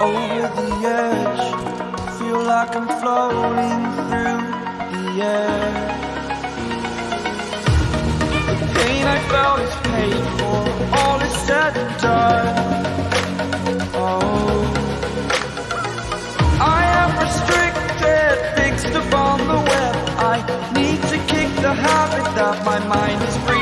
over the edge. Feel like I'm floating through the air. The pain I felt is paid for. All is said and done. Oh. I am restricted Fixed upon the web. I need to kick the habit that my mind is free.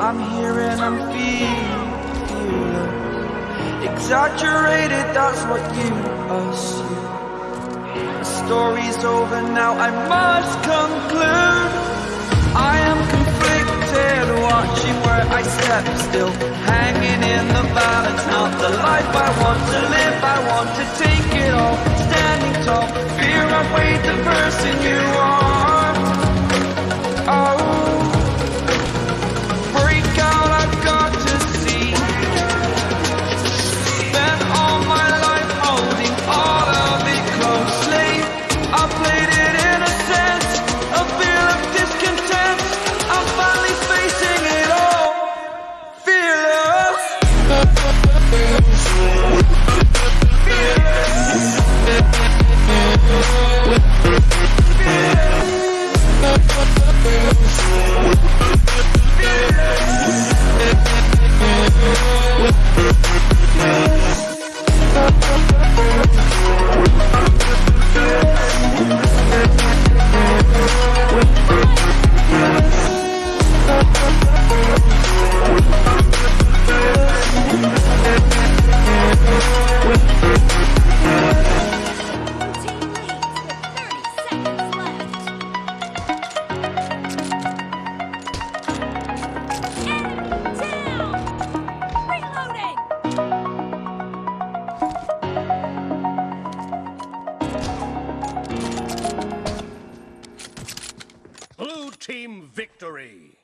I'm here and I'm feeling exaggerated. That's what you assume. The story's over now. I must conclude. I am conflicted, watching where I step still, hanging in the balance. Not the life I want to live. Team victory.